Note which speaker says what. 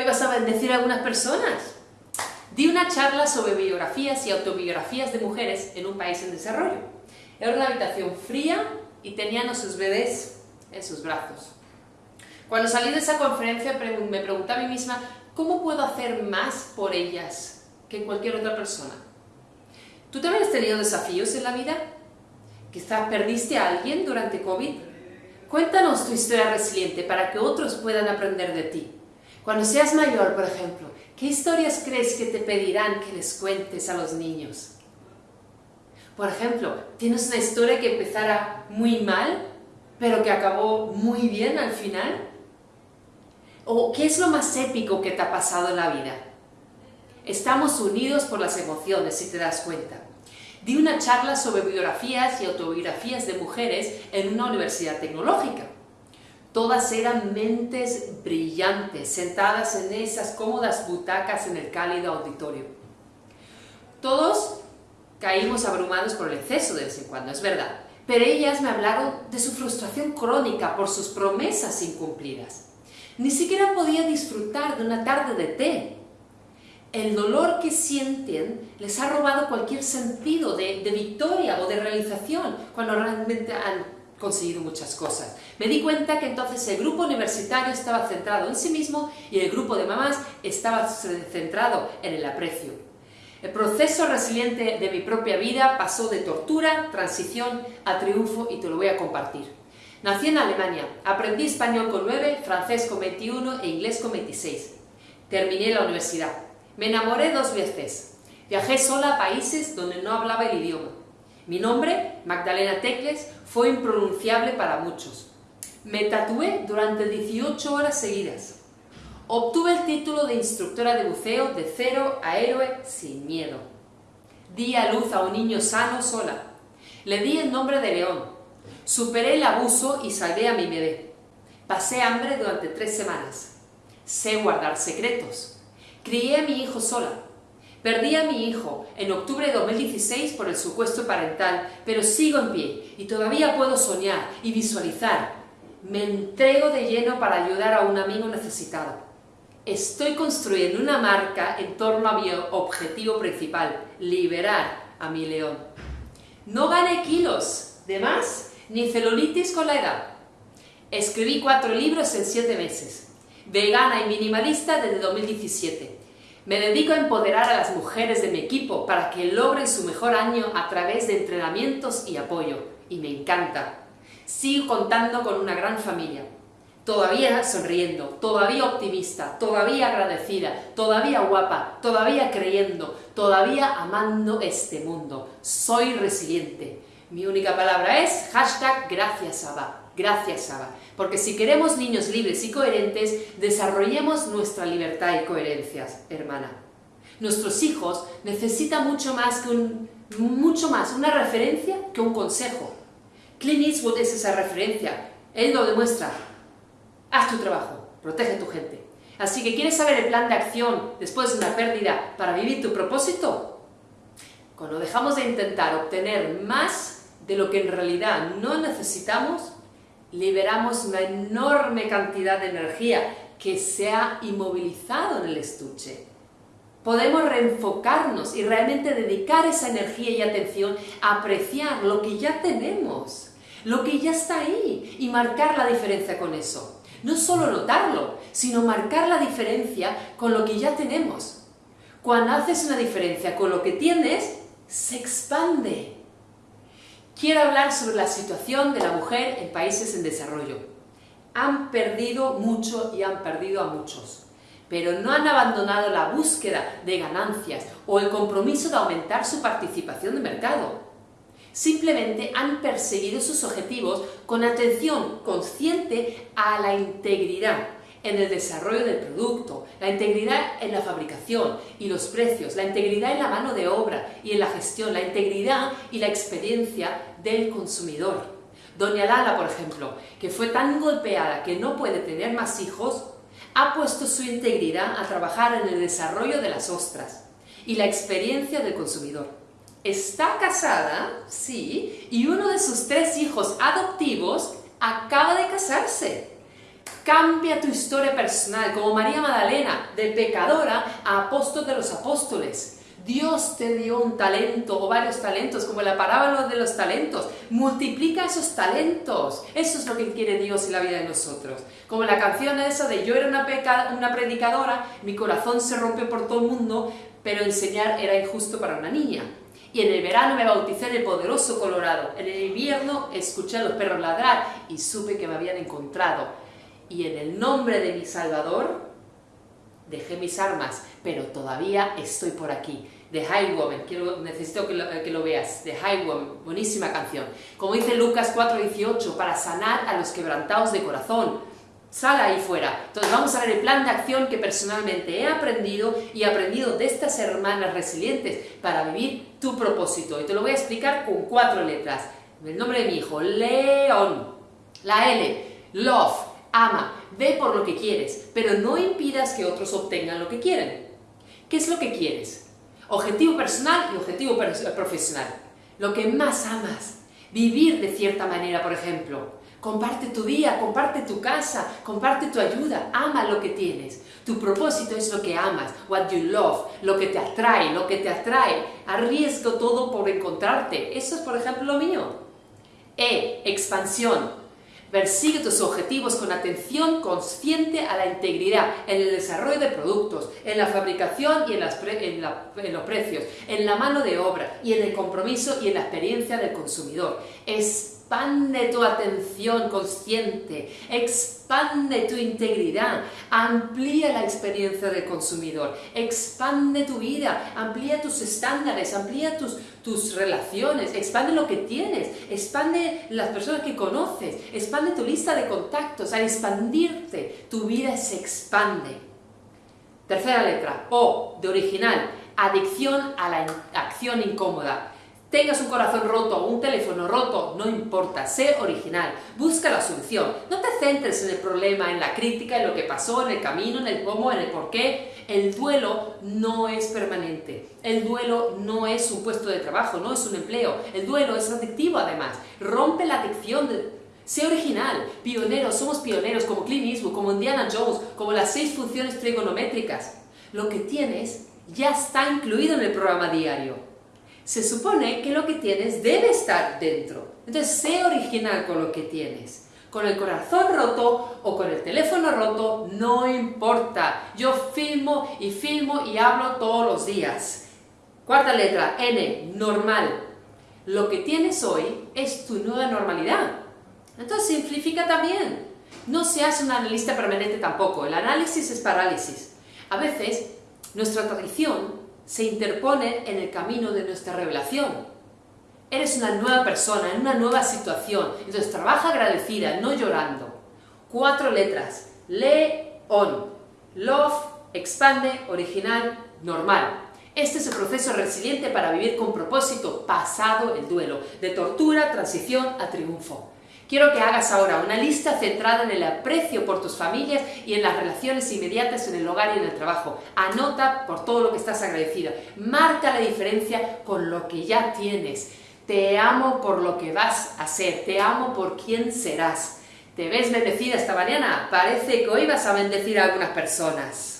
Speaker 1: hoy vas a bendecir a algunas personas. Di una charla sobre biografías y autobiografías de mujeres en un país en desarrollo. Era una habitación fría y tenían a sus bebés en sus brazos. Cuando salí de esa conferencia me pregunté a mí misma, ¿cómo puedo hacer más por ellas que cualquier otra persona? ¿Tú también has tenido desafíos en la vida? Quizás perdiste a alguien durante COVID. Cuéntanos tu historia resiliente para que otros puedan aprender de ti. Cuando seas mayor, por ejemplo, ¿qué historias crees que te pedirán que les cuentes a los niños? Por ejemplo, ¿tienes una historia que empezara muy mal, pero que acabó muy bien al final? ¿O qué es lo más épico que te ha pasado en la vida? Estamos unidos por las emociones, si te das cuenta. Di una charla sobre biografías y autobiografías de mujeres en una universidad tecnológica. Todas eran mentes brillantes, sentadas en esas cómodas butacas en el cálido auditorio. Todos caímos abrumados por el exceso de vez en cuando, es verdad, pero ellas me hablaron de su frustración crónica por sus promesas incumplidas. Ni siquiera podía disfrutar de una tarde de té el dolor que sienten les ha robado cualquier sentido de, victoria o de realización cuando realmente han conseguido muchas cosas. Me di cuenta que entonces el grupo universitario estaba centrado en sí mismo y el grupo de mamás estaba centrado en el aprecio. El proceso resiliente de mi propia vida pasó de tortura, transición a triunfo y te lo voy a compartir. Nací en Alemania, aprendí español con 9, francés con 21 e inglés con 26. Terminé la universidad. Me enamoré dos veces. Viajé sola a países donde no hablaba el idioma. Mi nombre, Magdalena Tecles, fue impronunciable para muchos. Me tatué durante 18 horas seguidas. Obtuve el título de instructora de buceo de cero a héroe sin miedo. Di a luz a un niño sano sola. Le di el nombre de León. Superé el abuso y salvé a mi bebé. Pasé hambre durante tres semanas. Sé guardar secretos. Crié a mi hijo sola. Perdí a mi hijo en octubre de 2016 por el supuesto parental, pero sigo en pie y todavía puedo soñar y visualizar. Me entrego de lleno para ayudar a un amigo necesitado. Estoy construyendo una marca en torno a mi objetivo principal, liberar a mi león. No gané kilos de más ni celulitis con la edad. Escribí cuatro libros en siete meses vegana y minimalista desde 2017. Me dedico a empoderar a las mujeres de mi equipo para que logren su mejor año a través de entrenamientos y apoyo. Y me encanta. Sigo contando con una gran familia. Todavía sonriendo, todavía optimista, todavía agradecida, todavía guapa, todavía creyendo, todavía amando este mundo. Soy resiliente. Mi única palabra es hashtag gracias Abba. Gracias, Saba. Porque si queremos niños libres y coherentes, desarrollemos nuestra libertad y coherencias, hermana. Nuestros hijos necesitan mucho más, que un, mucho más una referencia que un consejo. Clint Eastwood es esa referencia. Él lo demuestra. Haz tu trabajo, protege a tu gente. Así que, ¿quieres saber el plan de acción después de una pérdida para vivir tu propósito? Cuando dejamos de intentar obtener más de lo que en realidad no necesitamos, liberamos una enorme cantidad de energía que se ha inmovilizado en el estuche. Podemos reenfocarnos y realmente dedicar esa energía y atención a apreciar lo que ya tenemos, lo que ya está ahí y marcar la diferencia con eso. No solo notarlo, sino marcar la diferencia con lo que ya tenemos. Cuando haces una diferencia con lo que tienes, se expande Quiero hablar sobre la situación de la mujer en países en desarrollo. Han perdido mucho y han perdido a muchos, pero no han abandonado la búsqueda de ganancias o el compromiso de aumentar su participación de mercado. Simplemente han perseguido sus objetivos con atención consciente a la integridad en el desarrollo del producto, la integridad en la fabricación y los precios, la integridad en la mano de obra y en la gestión, la integridad y la experiencia del consumidor. Doña Lala, por ejemplo, que fue tan golpeada que no puede tener más hijos, ha puesto su integridad a trabajar en el desarrollo de las ostras y la experiencia del consumidor. Está casada, sí, y uno de sus tres hijos adoptivos acaba de casarse. Cambia tu historia personal, como María Magdalena, de pecadora a apóstol de los apóstoles. Dios te dio un talento o varios talentos, como la parábola de los talentos. Multiplica esos talentos. Eso es lo que quiere Dios en la vida de nosotros. Como la canción esa de yo era una, una predicadora, mi corazón se rompe por todo el mundo, pero enseñar era injusto para una niña. Y en el verano me bauticé en el poderoso Colorado. En el invierno escuché a los perros ladrar y supe que me habían encontrado. Y en el nombre de mi Salvador dejé mis armas, pero todavía estoy por aquí. The High Woman, quiero, necesito que lo, que lo veas, The High Woman, buenísima canción. Como dice Lucas 4.18, para sanar a los quebrantados de corazón. Sal ahí fuera. Entonces vamos a ver el plan de acción que personalmente he aprendido y he aprendido de estas hermanas resilientes para vivir tu propósito. Y te lo voy a explicar con cuatro letras. El nombre de mi hijo, León. La L, Love, ama, ve por lo que quieres, pero no impidas que otros obtengan lo que quieren. ¿Qué es lo que quieres? Objetivo personal y objetivo profesional. Lo que más amas. Vivir de cierta manera, por ejemplo. Comparte tu día, comparte tu casa, comparte tu ayuda, ama lo que tienes. Tu propósito es lo que amas, what you love, lo que te atrae, lo que te atrae. Arriesgo todo por encontrarte. Eso es, por ejemplo, lo mío. E, expansión. Persigue tus objetivos con atención consciente a la integridad en el desarrollo de productos, en la fabricación y en, los precios, en la mano de obra y en el compromiso y en la experiencia del consumidor. Expande tu atención consciente, expande tu integridad, amplía la experiencia del consumidor, expande tu vida, amplía tus estándares, amplía tus, tus relaciones, expande lo que tienes, expande las personas que conoces, expande tu lista de contactos. Al expandirte, tu vida se expande. Tercera letra, O, de original, adicción a la acción incómoda. Tengas un corazón roto un teléfono roto, no importa, sé original, busca la solución. No te centres en el problema, en la crítica, en lo que pasó, en el camino, en el cómo, en el por qué. El duelo no es permanente. El duelo no es un puesto de trabajo, no es un empleo. El duelo es adictivo además. Rompe la adicción de... Sé original, pionero, somos pioneros como Clint Eastwood, como Indiana Jones, como las seis funciones trigonométricas. Lo que tienes ya está incluido en el programa diario se supone que lo que tienes debe estar dentro. Entonces, sé original con lo que tienes. Con el corazón roto o con el teléfono roto, no importa. Yo filmo y filmo y hablo todos los días. Cuarta letra, N, normal. Lo que tienes hoy es tu nueva normalidad. Entonces, simplifica también. No seas un analista permanente tampoco. El análisis es parálisis. A veces, nuestra tradición se interpone en el camino de nuestra revelación. Eres una nueva persona, en una nueva situación. Entonces trabaja agradecida, no llorando. Cuatro letras. Le-on. Love, expande, original, normal. Este es el proceso resiliente para vivir con propósito, pasado el duelo, de tortura, transición a triunfo. Quiero que hagas ahora una lista centrada en el aprecio por tus familias y en las relaciones inmediatas en el hogar y en el trabajo. Anota por todo lo que estás agradecida. Marca la diferencia con lo que ya tienes. Te amo por lo que vas a ser. Te amo por quién serás. ¿Te ves bendecida esta mañana? Parece que hoy vas a bendecir a algunas personas.